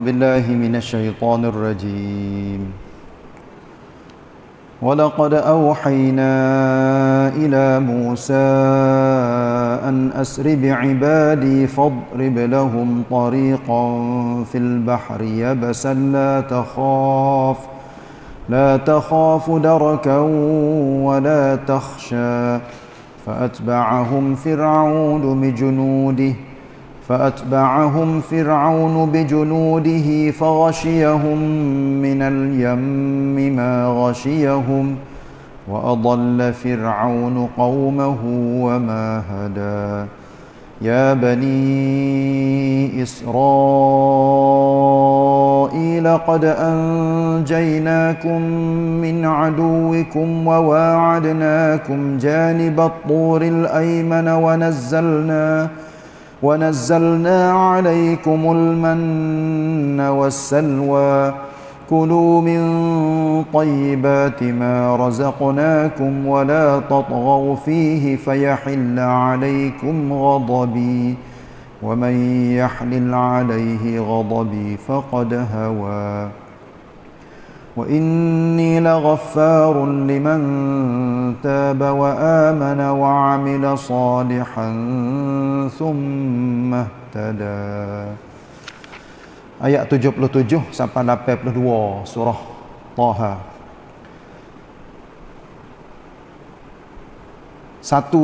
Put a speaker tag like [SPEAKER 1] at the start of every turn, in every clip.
[SPEAKER 1] بالله من الشيطان الرجيم. ولقد أوحينا إلى موسى أن أسر بعبادي فاضرب لهم طريقا في البحر يبسا لا تخاف لا تخاف دركا ولا تخشى فأتبعهم فرعون بجنوده فأتبعهم فرعون بجنوده فغشيهم من اليم ما غشيهم وأضل فرعون قومه وما هدى. يا بني إسرائيل قد أنجيناكم من عدوكم وواعدناكم جانب الطور الأيمن ونزلنا عليكم المن والسلوى. كلوا من طيبات ما رزقناكم ولا تطغوا فيه فيحل عليكم غضبي. ومن يحلل عليه غضبي فقد هوى. وإني لغفار لمن تاب وآمن وعمل صالحا ثم اهتدى Ayat 77 sampai 82 surah Taha. Satu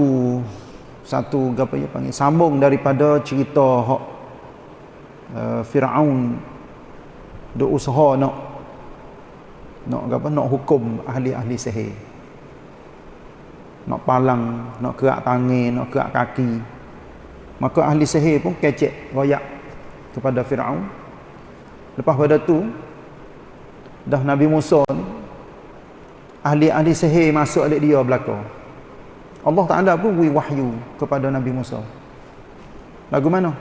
[SPEAKER 1] satu apa ya panggil sambung daripada cerita hak uh, Firaun duk usaha nak nak apa nak hukum ahli-ahli sihir. Nak palang nak kerak tangan nak kerak kaki. Maka ahli sihir pun kecek royak kepada Firaun. Lepas pada tu dah Nabi Musa ni ahli-ahli sihir masuk alik dia belaka. Allah Taala pun beri wahyu kepada Nabi Musa. Lagu mana?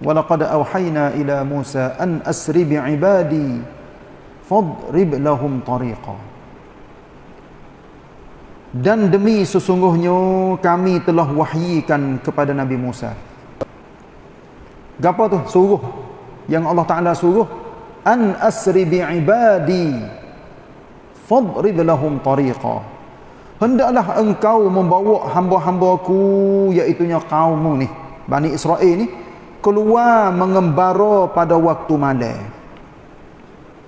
[SPEAKER 1] Walaqad auhayna ila Musa an asri bi ibadi fadrib lahum tariqa dan demi sesungguhnya kami telah wahyikan kepada Nabi Musa. Gapo tu? Suruh. Yang Allah Taala suruh an asri bi ibadi fadrib lahum tariqa. Hendaklah engkau membawa hamba-hambaku iaitu kaummu ni Bani Israel ni keluar mengembara pada waktu malam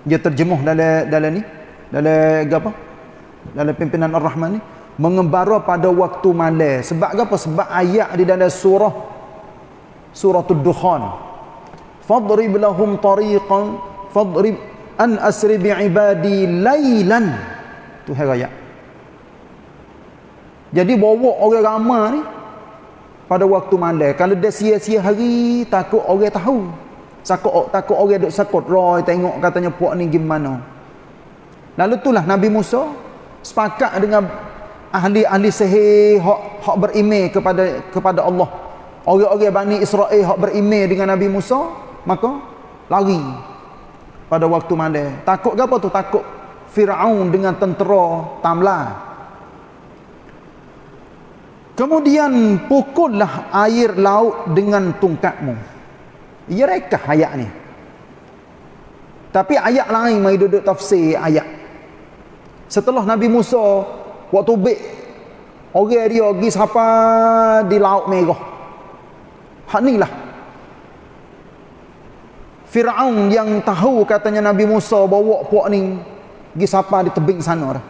[SPEAKER 1] dia terjemuh dalam dalam ni? Dalam apa? Dalam pimpinan Ar-Rahman ni? Mengembara pada waktu malam. Sebab apa? Sebab ayat di dalam surah suratul dukhan. Fadrib lahum tariqan fadrib an asri bi ibadi lailan tu ayat. Jadi bawa orang ramai ni pada waktu malam. Kalau dia sia-sia hari takut orang tahu Sakut takut orang duk sakut roy tengok katanya puak ni gimana. Lalu itulah Nabi Musa sepakat dengan ahli-ahli sihir hak berimej kepada kepada Allah. Orang-orang Bani Israel hak berimej dengan Nabi Musa, maka lari pada waktu malam. Takut apa tu? Takut Firaun dengan tentera Tamla. Kemudian pukullah air laut dengan tungkatmu. Ia rekah ayat ni. Tapi ayat lain mai duduk tafsir ayat. Setelah Nabi Musa waktu bek orang dia pergi siapa di laut merah. Hak inilah. Firaun yang tahu katanya Nabi Musa bawa puak ni pergi siapa di tebing sana dah.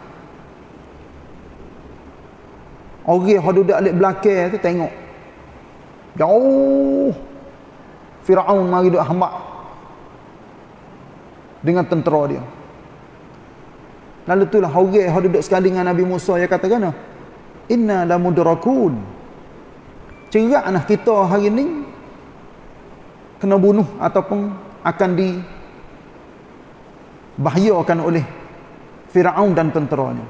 [SPEAKER 1] Orang yang duduk alik belakang tu tengok. Jauh Firaun mari duk hamba dengan tentera dia. Lalu itulah orang yang duduk sekali dengan Nabi Musa yang kata kena inna la mudrakun. Ceraklah kita hari ini kena bunuh ataupun akan di bahayakan oleh Firaun dan tenteranya.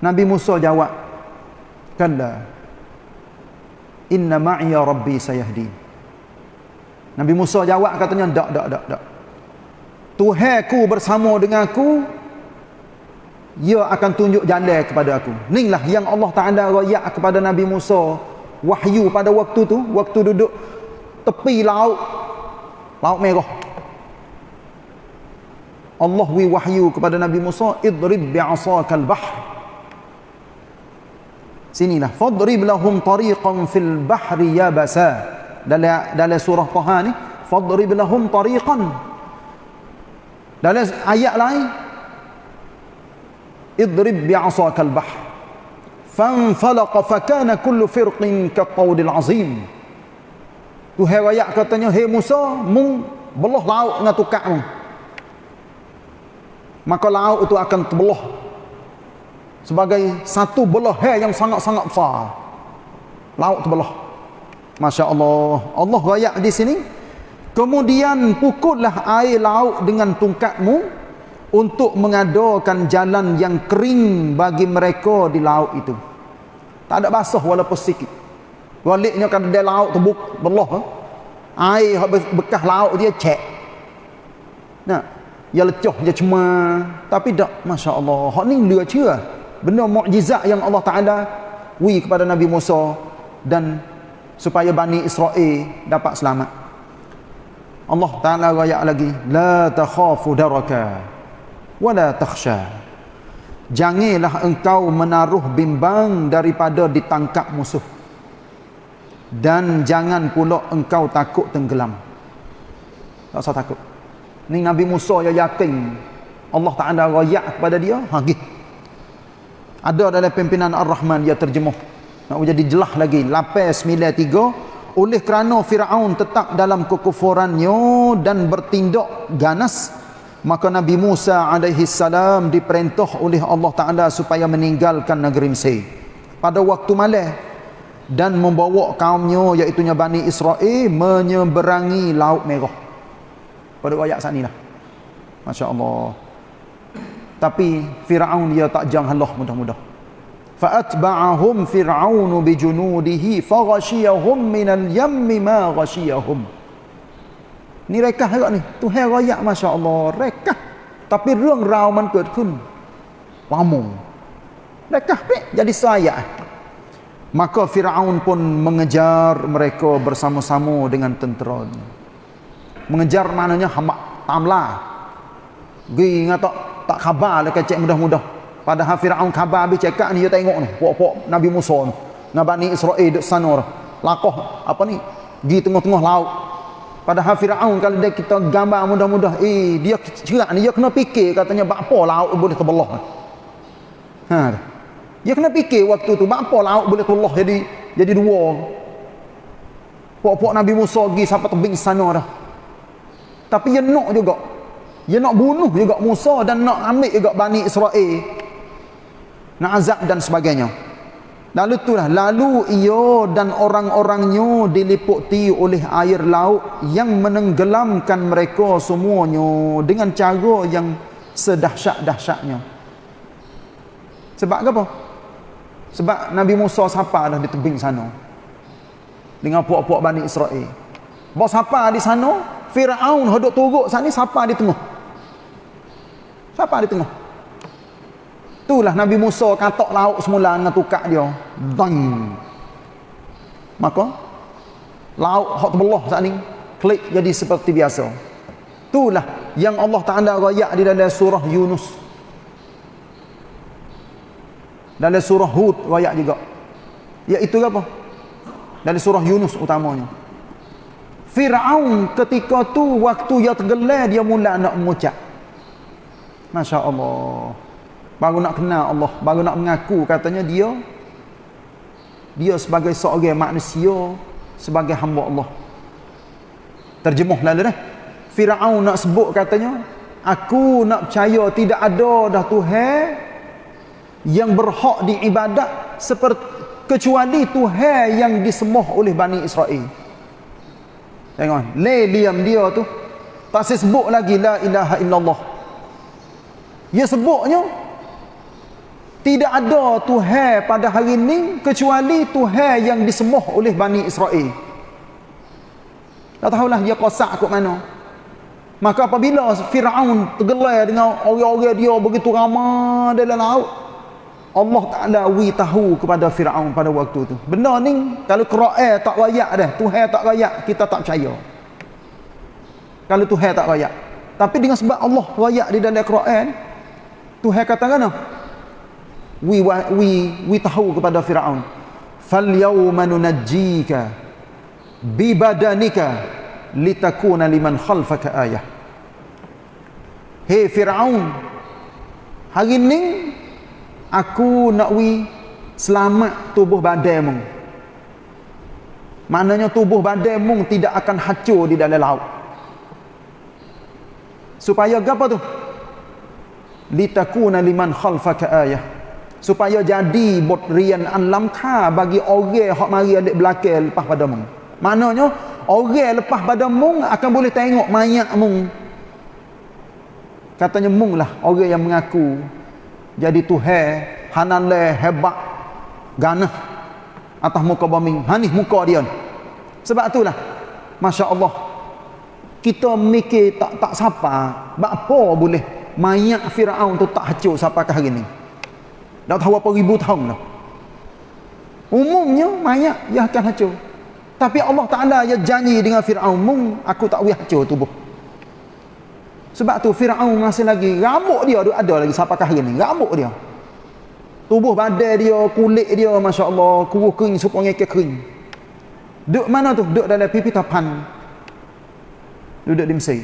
[SPEAKER 1] Nabi Musa jawab, "Kalla. Inna ma'iya rabbi sayahdin." Nabi Musa jawab katanya tak tak tak tak. Tuhanku bersama dengan aku ia akan tunjuk jalan kepada aku. Inilah yang Allah Taala royak kepada Nabi Musa wahyu pada waktu tu, waktu duduk tepi laut laut merah. Allah wi wahyu kepada Nabi Musa idrib bi'asakal bahr sinilah fadrib lahum tariqan fil bahri yabasa dalam dalam surah Taha ni fadrib lahum tariqan. Dalam ayat lain idrib bi'asakal bahr. Fanfalaqa fakana kullu firqin kattawdil azim. Tu hai katanya hey Musa mung belah laut dengan tukak mung maka laut itu akan terbelah sebagai satu belah yang sangat-sangat besar. Laut terbelah Masya Allah Allah rayak di sini. Kemudian pukullah air laut dengan tungkatmu untuk mengadakan jalan yang kering bagi mereka di laut itu. Tak ada basah walaupun sikit. Waliknya kan ada laut terbuk belah air bekas laut dia cek. Nah Ya lecoh je cuma. Tapi tak masya-Allah. Hak ni dia cia. Benda mukjizat yang Allah Taala wi kepada Nabi Musa dan supaya Bani Israel dapat selamat. Allah Taala raya lagi la takhafu daraka wala takhsha. Janganlah engkau menaruh bimbang daripada ditangkap musuh. Dan jangan pula engkau takut tenggelam. Tak usah takut. Ni Nabi Musa yang yakin Allah Ta'ala rayak kepada dia. Ha, gitu. Ada dalam pimpinan Ar-Rahman dia terjemuh. Nak jadi jelah lagi. Lapis 93. Oleh kerana Fir'aun tetap dalam kekufurannya dan bertindak ganas. Maka Nabi Musa alaihi salam diperintah oleh Allah Ta'ala supaya meninggalkan negeri Mesir. Pada waktu malam dan membawa kaumnya iaitu Bani Israel menyeberangi Laut Merah pada ayat saat ni lah Masya Allah tapi Fir'aun dia tak jang halah mudah-mudah fa'atba'ahum fir'aunu bijunudihi faghashiyahum minal yammi ma ghashiyahum ni rekah juga ni Tuhan rakyat Masya Allah rekah tapi rung rau man เกิดขึ้น lama rekah pek jadi saya maka Fir'aun pun mengejar mereka bersama-sama dengan tentera mengejar maknanya hamba tamla gi ngata tak khabar le kecek mudah-mudah padahal Firaun khabar habis cakap ni dia tengok ni. Pok-pok Nabi Musa ni. Dengan Bani Israel duk sana. Lakoh apa ni? Di tengah-tengah laut. Padahal Firaun kalau dia kita gambar mudah-mudah eh dia cerak ni dia kena fikir katanya apa laut boleh terbelah. Ha dia. Kena fikir waktu tu apa laut boleh terbelah jadi jadi dua. Pok-pok Nabi Musa pergi sampai tebing sana dah. Tapi dia nak juga. Dia nak bunuh juga Musa dan nak ambil juga Bani Israel. Nak azab dan sebagainya. Lalu itulah. Lalu ia dan orang-orangnya diliputi oleh air laut yang menenggelamkan mereka semuanya dengan cara yang sedahsyat-dahsyatnya. Sebab apa? Sebab Nabi Musa sapa dah di tebing sana. Dengan puak-puak Bani Israel. Bos sapa di sana? Firaun hodok turuk sat ni siapa di tengah? Siapa di tengah? Itulah Nabi Musa katok lauk semula dengan tukak dia. Bang. Maka lauk hot terbelah sat ni klik jadi seperti biasa. Itulah yang Allah Taala rayak di dalam surah Yunus. Dalam surah Hud rayak juga. Iaitu apa? Dalam surah Yunus utamanya. Fir'aun ketika tu waktu dia tergelar dia mula nak mengucap. Masya Allah. Baru nak kenal Allah. Baru nak mengaku katanya dia. Dia sebagai seorang manusia. Sebagai hamba Allah. Terjemuh lalu dah. Fir'aun nak sebut katanya. Aku nak percaya tidak ada dah Tuhan. Yang berhak diibadat. Seperti kecuali Tuhan yang disemuh oleh Bani Israel. Tengok, le diam dia tu. Tak sebut lagi la ilaha illallah. Dia sebutnya tidak ada Tuhan pada hari ini kecuali Tuhan yang disembah oleh Bani Israel. Tak tahulah dia kosak kot mana. Maka apabila Fir'aun tergelar dengan orang-orang dia begitu ramai dalam laut, Allah Ta'ala wi tahu kepada Fir'aun pada waktu tu. Benda ni, kalau Quran tak rayak dah, Tuhan tak rayak, kita tak percaya. Kalau Tuhan tak rayak. Tapi dengan sebab Allah wayak di dalam Quran, Tuhan kata kan? We we we tahu kepada Firaun fal yawma nunajjika bi badanika litakuna liman khalfaka ayah. Hey Firaun hari ni aku nak wi selamat tubuh badanmu maknanya tubuh badanmu tidak akan hancur di dalam laut. Supaya apa tu? Litakuna liman khalfaka ayah. Supaya jadi bot rian an lamka bagi orang hak mari adik belakang lepas pada mung. Maknanya orang lepas pada mung akan boleh tengok mayat mung. Katanya mung lah orang yang mengaku jadi Tuhan hanan le hebat ganah atas muka bumi hanis muka dia sebab itulah Masya Allah kita mikir tak tak siapa apa boleh mayat Fir'aun tu tak hancur sampai ke hari ni dah tahu apa ribu tahun dah umumnya mayat yang akan hancur tapi Allah Ta'ala ya janji dengan Fir'aun mung aku tak boleh hancur tubuh sebab tu Fir'aun masih lagi rambut dia ada lagi sampai hari ni rambut dia tubuh badan dia, kulit dia, Masya Allah, kuruh kering, supaya kering. Duduk mana tu? Duduk dalam pipi tapan. Duduk di Mesir.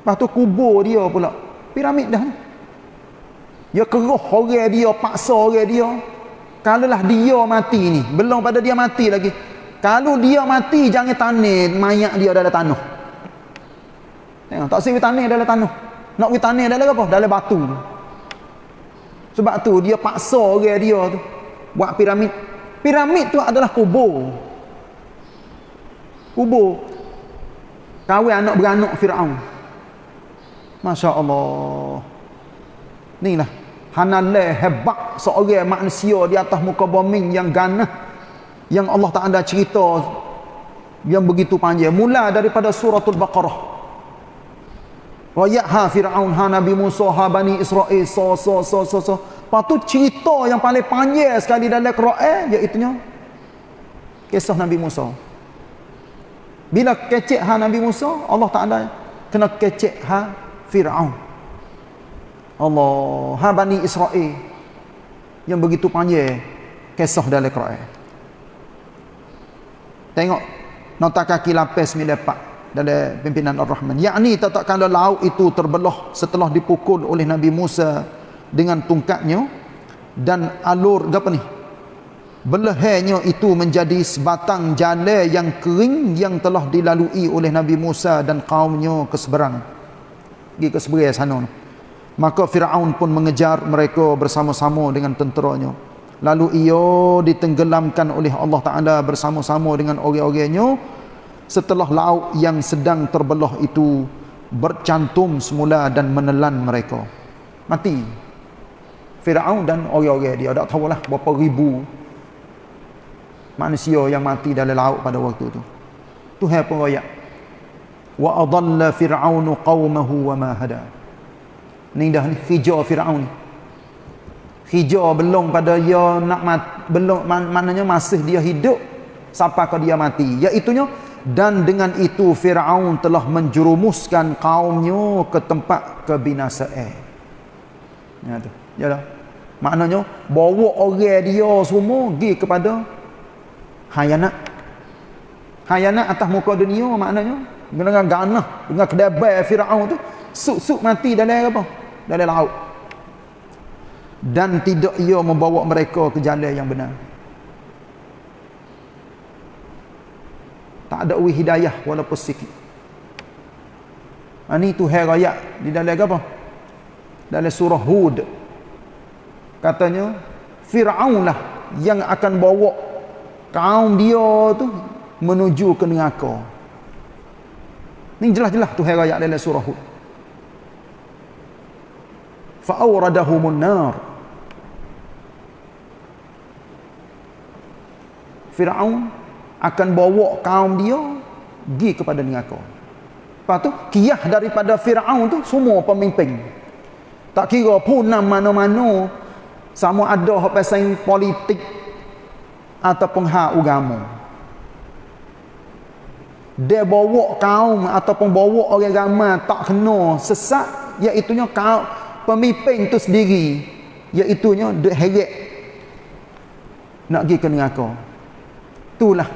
[SPEAKER 1] Lepas tu kubur dia pula. Piramid dah. Dia keruh orang dia, paksa orang dia. Kalau lah dia mati ni, belum pada dia mati lagi. Kalau dia mati, jangan tanah mayat dia dalam tanah. Tengok, tak sih tanah dalam tanah. Nak tanah dalam apa? Dalam batu. Sebab tu dia paksa orang dia tu buat piramid. Piramid tu adalah kubur. Kubur. Kawin anak beranak Firaun. Masya-Allah. Inilah hanallah hebat seorang manusia di atas muka bumi yang ganah yang Allah tak ada cerita yang begitu panjang mula daripada suratul baqarah Wa Fir'aun ha Nabi Musa ha Bani Israel so so so so so. Lepas tu cerita yang paling panjang sekali dalam Quran iaitu kisah Nabi Musa. Bila kecek ha Nabi Musa, Allah Taala kena kecek ha Fir'aun. Allah ha Bani Israel yang begitu panjang kisah dalam Quran. Tengok nota kaki lapis 94 dalam pimpinan Ar-Rahman. Yakni tak kalau laut itu terbelah setelah dipukul oleh Nabi Musa dengan tungkatnya dan alur apa ni? Belahnya itu menjadi sebatang jalan yang kering yang telah dilalui oleh Nabi Musa dan kaumnya ke seberang. Pergi ke seberang sana. Maka Firaun pun mengejar mereka bersama-sama dengan tenteranya. Lalu ia ditenggelamkan oleh Allah Taala bersama-sama dengan orang-orangnya setelah laut yang sedang terbelah itu bercantum semula dan menelan mereka. Mati. Firaun dan orang-orang dia tak tahulah berapa ribu manusia yang mati dalam laut pada waktu itu. Tuhan pun adalla fir'aun qaumahu wa ma hada ni dah ni hijau Firaun hijau belum pada dia nak mat, belum maknanya masih dia hidup sampai dia mati iaitu dan dengan itu Firaun telah menjerumuskan kaumnya ke tempat kebinasaan. Ya tu. Yalah. Maknanya bawa orang dia semua pergi kepada hayanat. Hayanat atas muka dunia maknanya dengan ganah dengan kedabai Firaun tu suk-suk mati dalam apa? Dalam laut. Dan tidak ia membawa mereka ke jalan yang benar. tak ada wi hidayah walaupun sikit. Ini tu hai raya di dalam apa dalam surah hud. Katanya Fir'aun lah yang akan bawa kaum dia tu menuju ke neraka. Ni jelas-jelas tu raya dalam surah hud fa'awradahumun nar Fir'aun akan bawa kaum dia pergi kepada neraka. Lepas tu kiyah daripada Firaun tu semua pemimpin. Tak kira pun mana-mana sama ada pasal politik ataupun hak agama. dia bawa kaum ataupun bawa orang ramai tak kena sesat iaitunya kaum pemimpin tu sendiri iaitunya duk heret nak pergi ke neraka. Itulah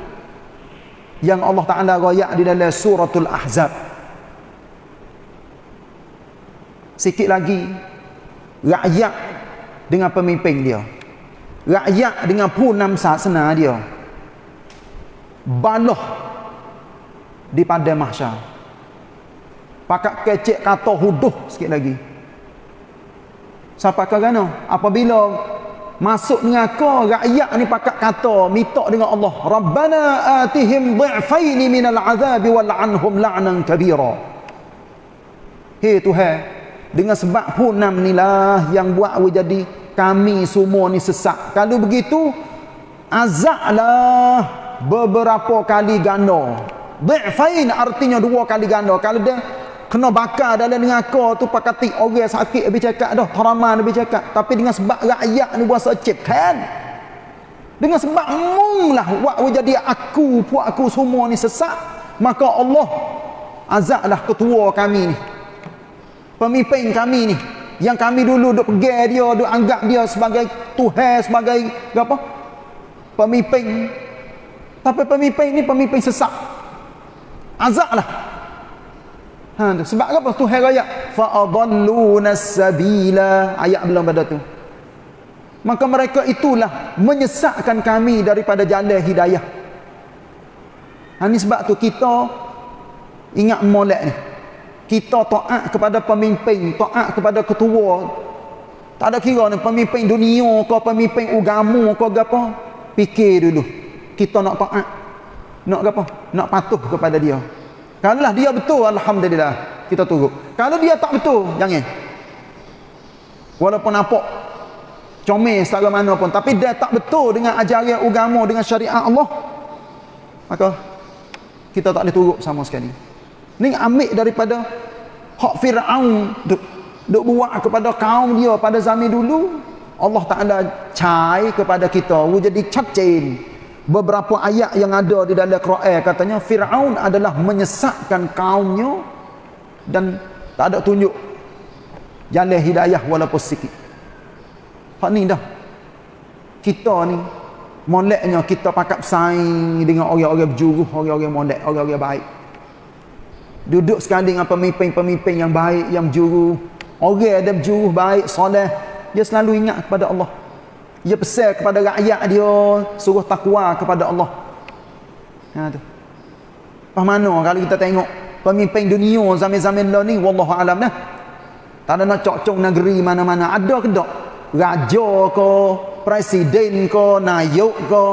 [SPEAKER 1] yang Allah Ta'ala rayak di dalam suratul ahzab. Sikit lagi rakyat dengan pemimpin dia. Rakyat dengan punam sasana dia. Baloh di pada mahsyar. Pakat kecek kata huduh sikit lagi sampai ke mana apabila masuk neraka rakyat ni pakat kata minta dengan Allah rabbana atihim dhi'fain minal azabi wal anhum la'nan kabira. Hei tuhan dengan sebab punam inilah yang buat jadi kami semua ni sesak. Kalau begitu azablah beberapa kali ganda. Dhi'fain artinya dua kali ganda. Kalau dia kena bakar dalam neraka tu pakati orang sakit habis cakap dah, teraman habis cakap. Tapi dengan sebab rakyat ni buat secip kan. Dengan sebab mung lah buat jadi aku, puak aku semua ni sesak. Maka Allah azablah ketua kami ni. Pemimpin kami ni. Yang kami dulu duk pegang dia, duk anggap dia sebagai Tuhan, sebagai apa? Pemimpin. Tapi pemimpin ni pemimpin sesak azab lah ha, tu. sebab apa? Tu hari ayat fa'adalluna sabila. Ayat belum pada tu. Maka mereka itulah menyesatkan kami daripada jalan hidayah. Ha, ni sebab tu kita ingat molek ni. Kita taat kepada pemimpin taat kepada ketua. Tak ada kira ni pemimpin dunia ke pemimpin agama ke apa. Fikir dulu. Kita nak taat. Nak apa? Nak patuh kepada dia. Kalau dia betul, Alhamdulillah. Kita tunggu. Kalau dia tak betul, jangan. Walaupun nampak comel secara mana pun. Tapi dia tak betul dengan ajaran agama, dengan syariat Allah. Maka, kita tak boleh turut sama sekali. Ini ambil daripada hak Fir'aun duk, duk buat kepada kaum dia pada zaman dulu. Allah Ta'ala cai kepada kita. Jadi cakcin beberapa ayat yang ada di dalam Quran katanya Firaun adalah menyesatkan kaumnya dan tak ada tunjuk jalan hidayah walaupun sikit. Hak ni dah. Kita ni moleknya kita pakap saing dengan orang-orang berjuruh, orang-orang molek, orang-orang baik. Duduk sekali dengan pemimpin-pemimpin yang baik, yang berjuruh. Orang ada berjuruh baik, soleh, dia selalu ingat kepada Allah. Dia pesan kepada rakyat dia suruh takwa kepada Allah. Ha tu. Pas mana kalau kita tengok pemimpin dunia zaman-zaman dah ni wallahu alam dah. Tak ada nak cocok negeri mana-mana ada ke tak? Raja ke, presiden ke, nayuk ke.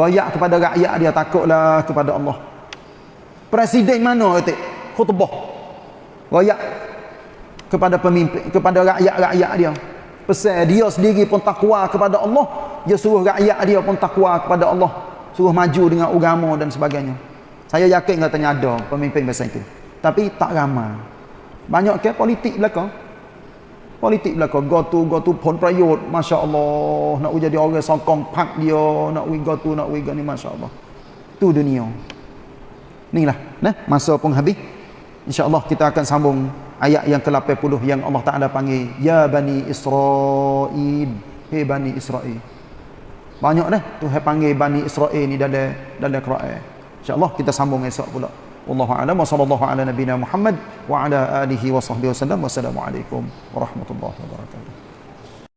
[SPEAKER 1] Rakyat kepada rakyat dia takutlah kepada Allah. Presiden mana kata? Khutbah. Rakyat kepada pemimpin kepada rakyat-rakyat dia pesan dia sendiri pun takwa kepada Allah. Dia suruh rakyat dia pun takwa kepada Allah. Suruh maju dengan agama dan sebagainya. Saya yakin katanya ada pemimpin bahasa itu. Tapi tak ramai. Banyak ke politik belakang politik belakang go to go to pon prayut. Masya Allah nak jadi orang sokong pak dia. Nak we go to nak we go ni Masya Allah tu dunia. Ni lah nah, masa pun habis. InsyaAllah kita akan sambung ayat yang ke-80 yang Allah Ta'ala panggil Ya Bani Israel Hei Bani Israel banyak dah Tuhan panggil Bani Israel ni dalam dalam Quran. insyaAllah kita sambung esok pula. Wallahu a'lam. Wa sallallahu ala nabina Muhammad wa ala alihi wa sahbihi wasallam wassalamualaikum warahmatullahi wabarakatuh